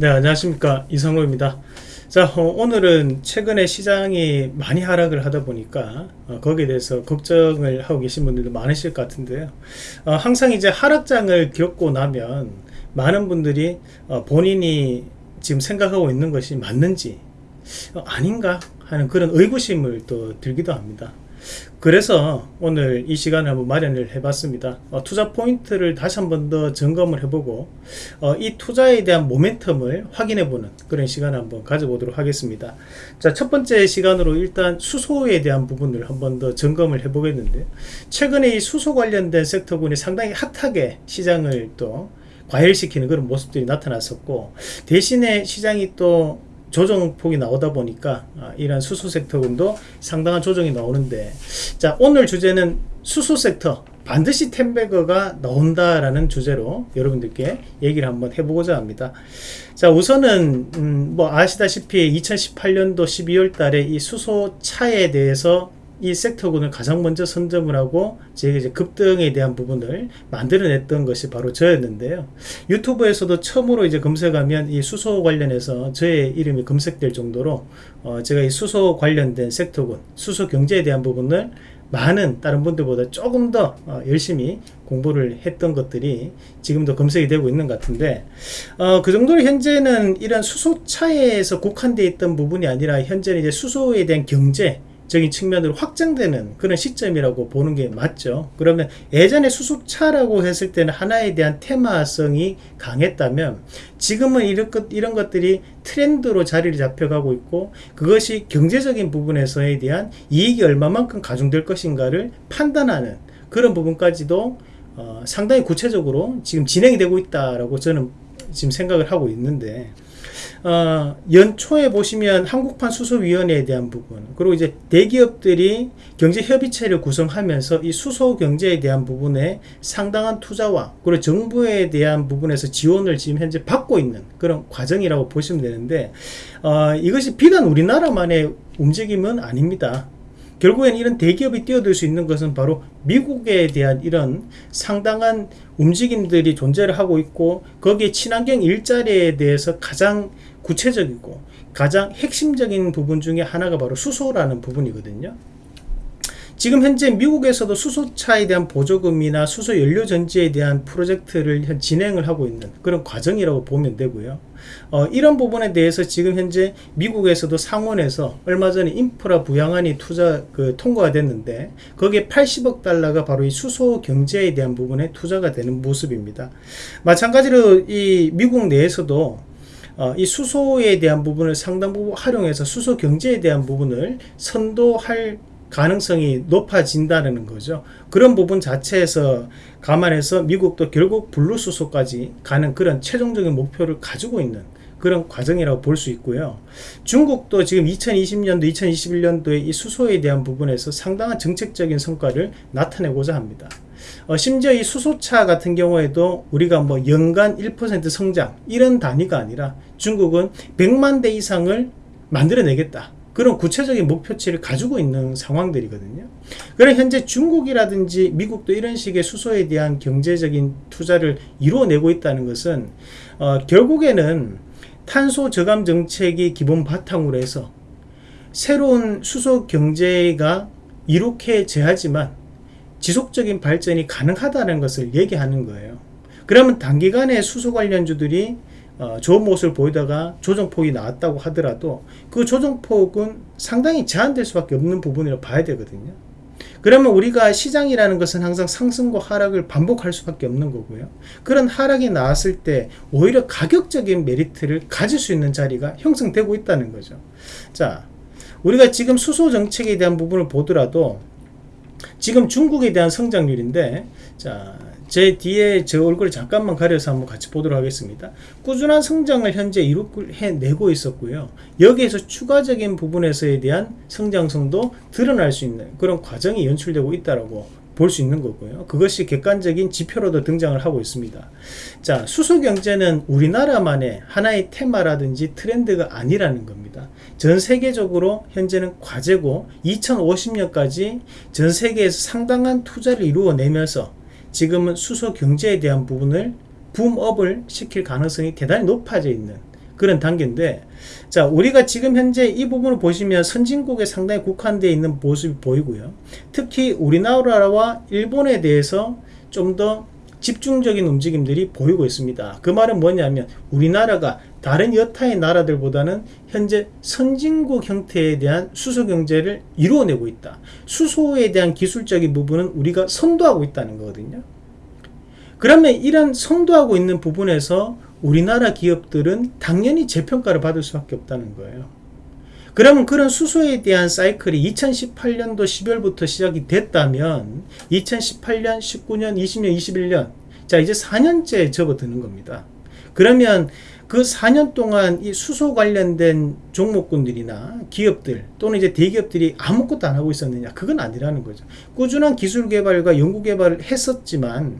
네 안녕하십니까. 이상로입니다. 자 어, 오늘은 최근에 시장이 많이 하락을 하다 보니까 어, 거기에 대해서 걱정을 하고 계신 분들도 많으실 것 같은데요. 어, 항상 이제 하락장을 겪고 나면 많은 분들이 어, 본인이 지금 생각하고 있는 것이 맞는지 어, 아닌가 하는 그런 의구심을 또 들기도 합니다 그래서 오늘 이 시간을 한번 마련을 해봤습니다. 어, 투자 포인트를 다시 한번 더 점검을 해보고 어, 이 투자에 대한 모멘텀을 확인해보는 그런 시간을 한번 가져보도록 하겠습니다. 자, 첫 번째 시간으로 일단 수소에 대한 부분을 한번 더 점검을 해보겠는데 최근에 이 수소 관련된 섹터군이 상당히 핫하게 시장을 또 과열시키는 그런 모습들이 나타났었고 대신에 시장이 또 조정폭이 나오다 보니까 아, 이런 수소 섹터군도 상당한 조정이 나오는데 자 오늘 주제는 수소 섹터 반드시 템베거가 나온다라는 주제로 여러분들께 얘기를 한번 해보고자 합니다. 자 우선은 음, 뭐 아시다시피 2018년도 12월 달에 이 수소차에 대해서 이 섹터군을 가장 먼저 선점을 하고 제가 이제 급등에 대한 부분을 만들어냈던 것이 바로 저였는데요. 유튜브에서도 처음으로 이제 검색하면 이 수소 관련해서 저의 이름이 검색될 정도로 어 제가 이 수소 관련된 섹터군, 수소 경제에 대한 부분을 많은 다른 분들보다 조금 더 어, 열심히 공부를 했던 것들이 지금도 검색이 되고 있는 것 같은데 어, 그 정도로 현재는 이런 수소차에서 국한되어 있던 부분이 아니라 현재는 이제 수소에 대한 경제 적인 측면으로 확장되는 그런 시점이라고 보는 게 맞죠. 그러면 예전에 수소차라고 했을 때는 하나에 대한 테마성이 강했다면 지금은 이런, 것, 이런 것들이 트렌드로 자리를 잡혀가고 있고 그것이 경제적인 부분에서에 대한 이익이 얼마만큼 가중될 것인가를 판단하는 그런 부분까지도 어, 상당히 구체적으로 지금 진행이 되고 있다라고 저는 지금 생각을 하고 있는데 어, 연초에 보시면 한국판 수소위원회에 대한 부분 그리고 이제 대기업들이 경제협의체를 구성하면서 이 수소 경제에 대한 부분에 상당한 투자와 그리고 정부에 대한 부분에서 지원을 지금 현재 받고 있는 그런 과정이라고 보시면 되는데 어, 이것이 비단 우리나라만의 움직임은 아닙니다. 결국엔 이런 대기업이 뛰어들 수 있는 것은 바로 미국에 대한 이런 상당한 움직임들이 존재를 하고 있고 거기에 친환경 일자리에 대해서 가장 구체적이고 가장 핵심적인 부분 중에 하나가 바로 수소라는 부분이거든요. 지금 현재 미국에서도 수소차에 대한 보조금이나 수소 연료 전지에 대한 프로젝트를 진행을 하고 있는 그런 과정이라고 보면 되고요. 어, 이런 부분에 대해서 지금 현재 미국에서도 상원에서 얼마 전에 인프라 부양안이 투자 그 통과가 됐는데 거기에 80억 달러가 바로 이 수소 경제에 대한 부분에 투자가 되는 모습입니다. 마찬가지로 이 미국 내에서도 어, 이 수소에 대한 부분을 상당 부분 활용해서 수소 경제에 대한 부분을 선도할 가능성이 높아진다는 거죠. 그런 부분 자체에서 감안해서 미국도 결국 블루수소까지 가는 그런 최종적인 목표를 가지고 있는 그런 과정이라고 볼 수 있고요. 중국도 지금 2020년도, 2021년도에 이 수소에 대한 부분에서 상당한 정책적인 성과를 나타내고자 합니다. 어, 심지어 이 수소차 같은 경우에도 우리가 뭐 연간 1% 성장 이런 단위가 아니라 중국은 100만 대 이상을 만들어내겠다. 그런 구체적인 목표치를 가지고 있는 상황들이거든요. 그런 현재 중국이라든지 미국도 이런 식의 수소에 대한 경제적인 투자를 이루어내고 있다는 것은 어, 결국에는 탄소 저감 정책이 기본 바탕으로 해서 새로운 수소 경제가 이렇게 제하지만 지속적인 발전이 가능하다는 것을 얘기하는 거예요. 그러면 단기간에 수소 관련주들이 어, 좋은 모습을 보이다가 조정폭이 나왔다고 하더라도 그 조정폭은 상당히 제한될 수밖에 없는 부분이라고 봐야 되거든요. 그러면 우리가 시장이라는 것은 항상 상승과 하락을 반복할 수밖에 없는 거고요. 그런 하락이 나왔을 때 오히려 가격적인 메리트를 가질 수 있는 자리가 형성되고 있다는 거죠. 자, 우리가 지금 수소 정책에 대한 부분을 보더라도 지금 중국에 대한 성장률인데 자, 제 뒤에 제 얼굴을 잠깐만 가려서 한번 같이 보도록 하겠습니다. 꾸준한 성장을 현재 이루해내고 있었고요. 여기에서 추가적인 부분에서에 대한 성장성도 드러날 수 있는 그런 과정이 연출되고 있다라고 볼수 있는 거고요. 그것이 객관적인 지표로도 등장을 하고 있습니다. 자, 수소 경제는 우리나라만의 하나의 테마라든지 트렌드가 아니라는 겁니다. 전 세계적으로 현재는 과제고 2050년까지 전 세계에서 상당한 투자를 이루어내면서 지금은 수소 경제에 대한 부분을 붐업을 시킬 가능성이 대단히 높아져 있는 그런 단계인데 자 우리가 지금 현재 이 부분을 보시면 선진국에 상당히 국한되어 있는 모습이 보이고요. 특히 우리나라와 일본에 대해서 좀더 집중적인 움직임들이 보이고 있습니다. 그 말은 뭐냐면 우리나라가 다른 여타의 나라들보다는 현재 선진국 형태에 대한 수소 경제를 이루어내고 있다. 수소에 대한 기술적인 부분은 우리가 선도하고 있다는 거거든요. 그러면 이런 선도하고 있는 부분에서 우리나라 기업들은 당연히 재평가를 받을 수밖에 없다는 거예요. 그러면 그런 수소에 대한 사이클이 2018년도 10월부터 시작이 됐다면 2018년, 19년, 20년, 21년 자 이제 4년째 접어드는 겁니다. 그러면 그 4년 동안 이 수소 관련된 종목군들이나 기업들 또는 이제 대기업들이 아무것도 안 하고 있었느냐 그건 아니라는 거죠. 꾸준한 기술 개발과 연구 개발을 했었지만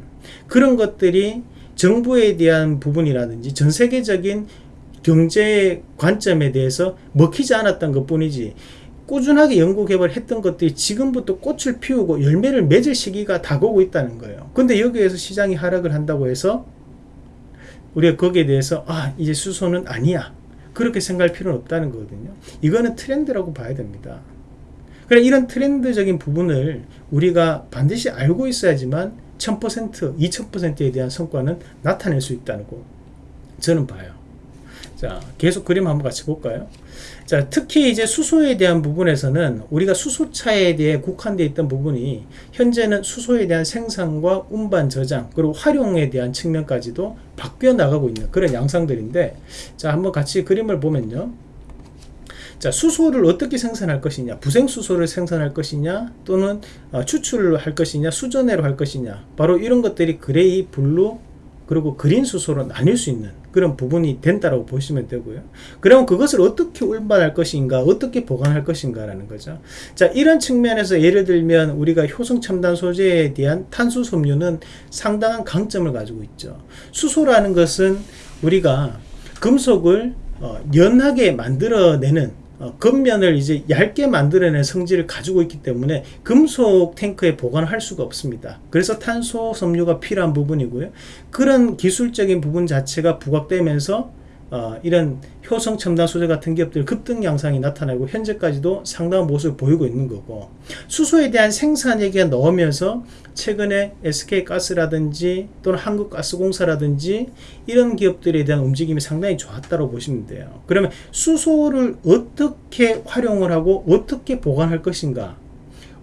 그런 것들이 정부에 대한 부분이라든지 전 세계적인 경제 관점에 대해서 먹히지 않았던 것 뿐이지 꾸준하게 연구 개발했던 것들이 지금부터 꽃을 피우고 열매를 맺을 시기가 다가오고 있다는 거예요. 근데 여기에서 시장이 하락을 한다고 해서 우리가 거기에 대해서 아 이제 수소는 아니야 그렇게 생각할 필요는 없다는 거거든요. 이거는 트렌드라고 봐야 됩니다. 그래 이런 트렌드적인 부분을 우리가 반드시 알고 있어야지만 1000%, 2000%에 대한 성과는 나타낼 수 있다는 거 저는 봐요. 자, 계속 그림 한번 같이 볼까요? 자, 특히 이제 수소에 대한 부분에서는 우리가 수소차에 대해 국한되어 있던 부분이 현재는 수소에 대한 생산과 운반 저장 그리고 활용에 대한 측면까지도 바뀌어 나가고 있는 그런 양상들인데 자, 한번 같이 그림을 보면요. 자 수소를 어떻게 생산할 것이냐 부생수소를 생산할 것이냐 또는 어, 추출을 할 것이냐 수전해로 할 것이냐 바로 이런 것들이 그레이 blue 그리고 그린 수소로 나뉠 수 있는 그런 부분이 된다고 보시면 되고요. 그러면 그것을 어떻게 운반할 것인가, 어떻게 보관할 것인가라는 거죠. 자, 이런 측면에서 예를 들면 우리가 효성 첨단 소재에 대한 탄소 섬유는 상당한 강점을 가지고 있죠. 수소라는 것은 우리가 금속을 어, 연하게 만들어내는 어, 겉면을 이제 얇게 만들어낸 성질을 가지고 있기 때문에 금속 탱크에 보관할 수가 없습니다. 그래서 탄소 섬유가 필요한 부분이고요. 그런 기술적인 부분 자체가 부각되면서 어, 이런 효성 첨단 소재 같은 기업들 급등 양상이 나타나고 현재까지도 상당한 모습을 보이고 있는 거고 수소에 대한 생산 얘기가 나오면서 최근에 SK가스라든지 또는 한국가스공사라든지 이런 기업들에 대한 움직임이 상당히 좋았다고 보시면 돼요. 그러면 수소를 어떻게 활용을 하고 어떻게 보관할 것인가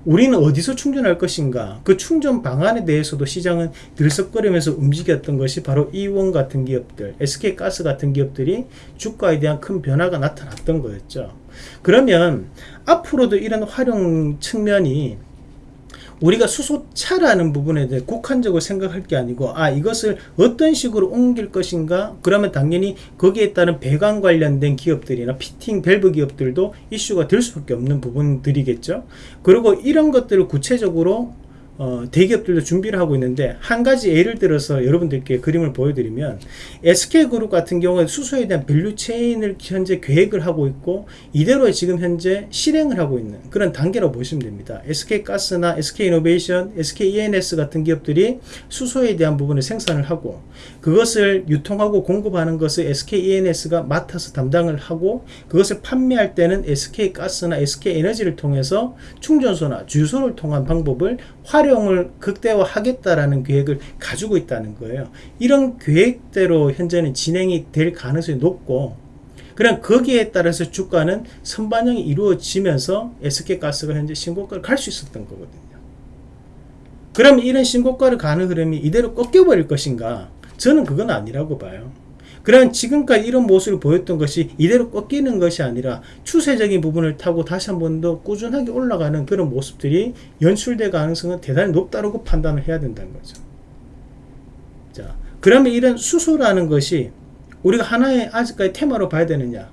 우리는 어디서 충전할 것인가? 그 충전 방안에 대해서도 시장은 들썩거리면서 움직였던 것이 바로 이원 같은 기업들 SK가스 같은 기업들이 주가에 대한 큰 변화가 나타났던 거였죠. 그러면 앞으로도 이런 활용 측면이 우리가 수소차라는 부분에 대해 국한적으로 생각할 게 아니고 아 이것을 어떤 식으로 옮길 것인가? 그러면 당연히 거기에 따른 배관 관련된 기업들이나 피팅 밸브 기업들도 이슈가 될 수밖에 없는 부분들이겠죠. 그리고 이런 것들을 구체적으로 어, 대기업들도 준비를 하고 있는데 한 가지 예를 들어서 여러분들께 그림을 보여드리면 SK그룹 같은 경우에 수소에 대한 value chain을 현재 계획을 하고 있고 이대로 지금 현재 실행을 하고 있는 그런 단계라고 보시면 됩니다. SK가스나 SK이노베이션, SK E&S 같은 기업들이 수소에 대한 부분을 생산을 하고 그것을 유통하고 공급하는 것을 SK E&S가 맡아서 담당을 하고 그것을 판매할 때는 SK가스나 SK에너지를 통해서 충전소나 주유소를 통한 방법을 활용 을 극대화하겠다라는 계획을 가지고 있다는 거예요. 이런 계획대로 현재는 진행이 될 가능성이 높고 그럼 거기에 따라서 주가는 선반영이 이루어지면서 SK가스가 현재 신고가를 갈 수 있었던 거거든요. 그럼 이런 신고가를 가는 흐름이 이대로 꺾여버릴 것인가? 저는 그건 아니라고 봐요. 그런 지금까지 이런 모습을 보였던 것이 이대로 꺾이는 것이 아니라 추세적인 부분을 타고 다시 한 번 더 꾸준하게 올라가는 그런 모습들이 연출될 가능성은 대단히 높다고 판단을 해야 된다는 거죠. 자, 그러면 이런 수소라는 것이 우리가 하나의 아직까지 테마로 봐야 되느냐?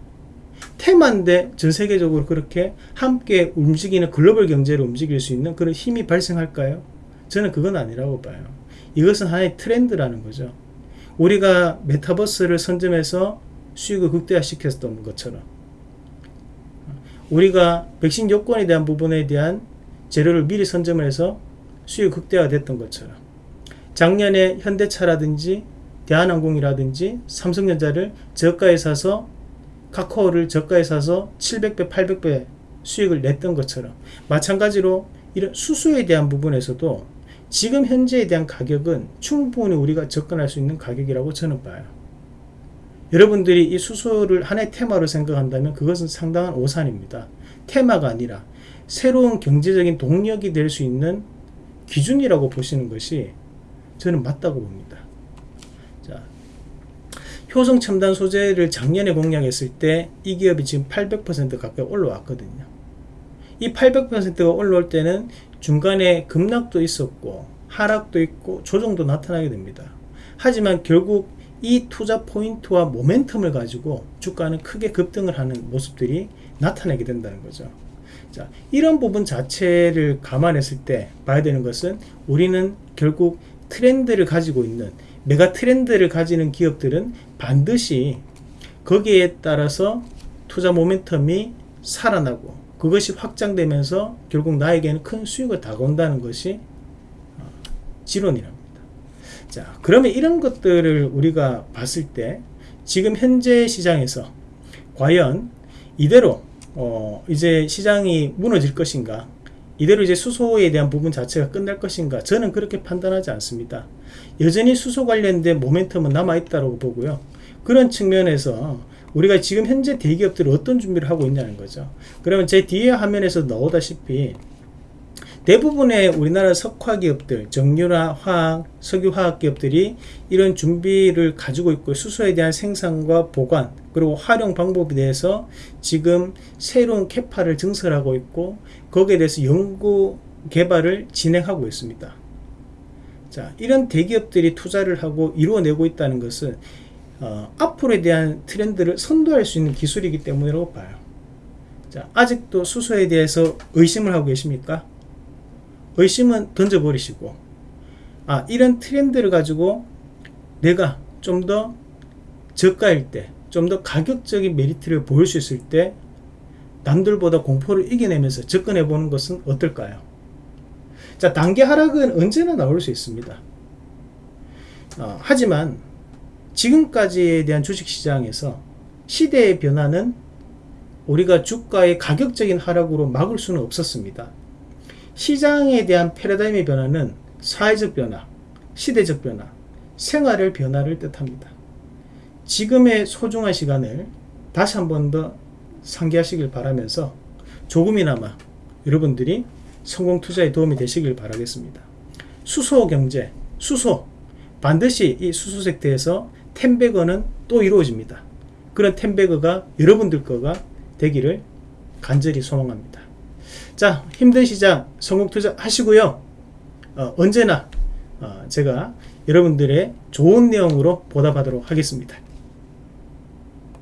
테마인데 전 세계적으로 그렇게 함께 움직이는 글로벌 경제를 움직일 수 있는 그런 힘이 발생할까요? 저는 그건 아니라고 봐요. 이것은 하나의 트렌드라는 거죠. 우리가 메타버스를 선점해서 수익을 극대화시켰던 것처럼 우리가 백신 요건에 대한 부분에 대한 재료를 미리 선점을 해서 수익 극대화됐던 것처럼 작년에 현대차라든지 대한항공이라든지 삼성전자를 저가에 사서 카카오를 저가에 사서 700배, 800배 수익을 냈던 것처럼 마찬가지로 이런 수수에 대한 부분에서도 지금 현재에 대한 가격은 충분히 우리가 접근할 수 있는 가격이라고 저는 봐요. 여러분들이 이 수소를 하나의 테마로 생각한다면 그것은 상당한 오산입니다. 테마가 아니라 새로운 경제적인 동력이 될 수 있는 기준이라고 보시는 것이 저는 맞다고 봅니다. 자, 효성 첨단 소재를 작년에 공략했을 때 이 기업이 지금 800% 가까이 올라왔거든요. 이 800%가 올라올 때는 중간에 급락도 있었고 하락도 있고 조정도 나타나게 됩니다. 하지만 결국 이 투자 포인트와 모멘텀을 가지고 주가는 크게 급등을 하는 모습들이 나타나게 된다는 거죠. 자, 이런 부분 자체를 감안했을 때 봐야 되는 것은 우리는 결국 트렌드를 가지고 있는 메가 트렌드를 가지는 기업들은 반드시 거기에 따라서 투자 모멘텀이 살아나고 그것이 확장되면서 결국 나에게는 큰 수익을 다가온다는 것이 어, 지론이랍니다. 자, 그러면 이런 것들을 우리가 봤을 때 지금 현재 시장에서 과연 이대로 어 이제 시장이 무너질 것인가 이대로 이제 수소에 대한 부분 자체가 끝날 것인가 저는 그렇게 판단하지 않습니다 여전히 수소 관련된 모멘텀은 남아있다고 보고요 그런 측면에서 우리가 지금 현재 대기업들이 어떤 준비를 하고 있냐는 거죠 그러면 제 뒤에 화면에서 나오다시피 대부분의 우리나라 석화 기업들, 정유나 화학, 석유화학 기업들이 이런 준비를 가지고 있고 수소에 대한 생산과 보관 그리고 활용 방법에 대해서 지금 새로운 캐파를 증설하고 있고 거기에 대해서 연구 개발을 진행하고 있습니다. 자, 이런 대기업들이 투자를 하고 이루어내고 있다는 것은 어, 앞으로에 대한 트렌드를 선도할 수 있는 기술이기 때문이라고 봐요. 자, 아직도 수소에 대해서 의심을 하고 계십니까? 의심은 던져버리시고 아 이런 트렌드를 가지고 내가 좀 더 저가일 때 좀 더 가격적인 메리트를 보일 수 있을 때 남들보다 공포를 이겨내면서 접근해 보는 것은 어떨까요? 자 단계 하락은 언제나 나올 수 있습니다. 어, 하지만 지금까지에 대한 주식시장에서 시대의 변화는 우리가 주가의 가격적인 하락으로 막을 수는 없었습니다. 시장에 대한 패러다임의 변화는 사회적 변화, 시대적 변화, 생활의 변화를 뜻합니다. 지금의 소중한 시간을 다시 한 번 더 상기하시길 바라면서 조금이나마 여러분들이 성공 투자에 도움이 되시길 바라겠습니다. 수소 경제, 수소 반드시 이 수소 섹터에서 텐베거는 또 이루어집니다. 그런 텐베거가 여러분들 거가 되기를 간절히 소망합니다. 자 힘든 시장 성공 투자 하시고요 어, 언제나 어, 제가 여러분들의 좋은 내용으로 보답하도록 하겠습니다